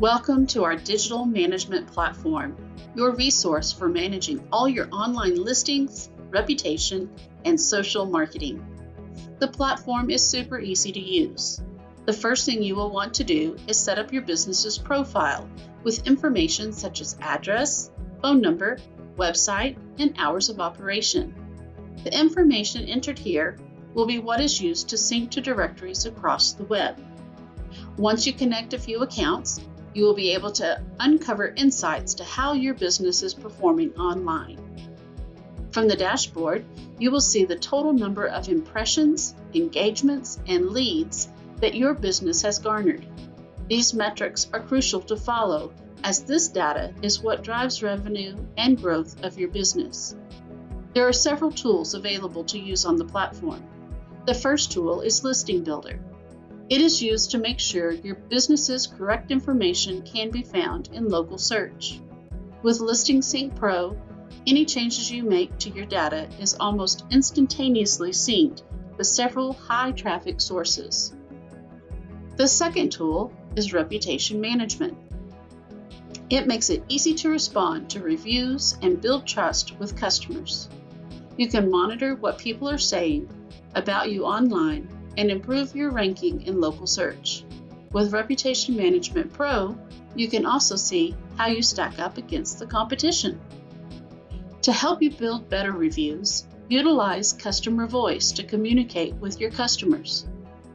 Welcome to our digital management platform, your resource for managing all your online listings, reputation, and social marketing. The platform is super easy to use. The first thing you will want to do is set up your business's profile with information such as address, phone number, website, and hours of operation. The information entered here will be what is used to sync to directories across the web. Once you connect a few accounts, you will be able to uncover insights to how your business is performing online. From the dashboard, you will see the total number of impressions, engagements, and leads that your business has garnered. These metrics are crucial to follow as this data is what drives revenue and growth of your business. There are several tools available to use on the platform. The first tool is Listing Builder. It is used to make sure your business's correct information can be found in local search. With Listing Sync Pro, any changes you make to your data is almost instantaneously synced with several high traffic sources. The second tool is Reputation Management. It makes it easy to respond to reviews and build trust with customers. You can monitor what people are saying about you online and improve your ranking in local search. With Reputation Management Pro, you can also see how you stack up against the competition. To help you build better reviews, utilize customer voice to communicate with your customers.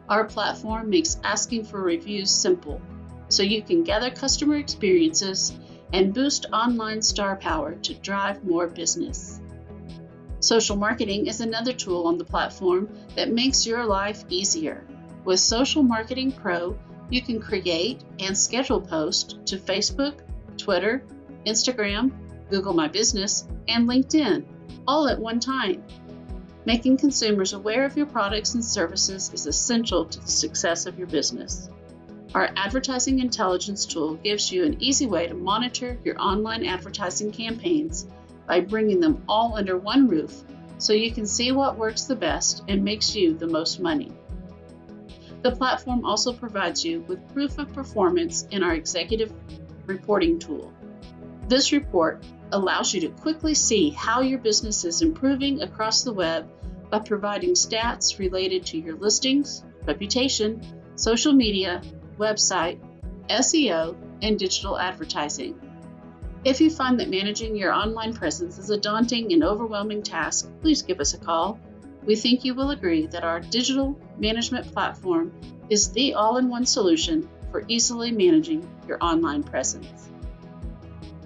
Our platform makes asking for reviews simple, so you can gather customer experiences and boost online star power to drive more business. Social marketing is another tool on the platform that makes your life easier. With Social Marketing Pro, you can create and schedule posts to Facebook, Twitter, Instagram, Google My Business, and LinkedIn, all at one time. Making consumers aware of your products and services is essential to the success of your business. Our advertising intelligence tool gives you an easy way to monitor your online advertising campaigns by bringing them all under one roof so you can see what works the best and makes you the most money. The platform also provides you with proof of performance in our executive reporting tool. This report allows you to quickly see how your business is improving across the web by providing stats related to your listings, reputation, social media, website, SEO, and digital advertising. If you find that managing your online presence is a daunting and overwhelming task, please give us a call. We think you will agree that our digital management platform is the all in one solution for easily managing your online presence.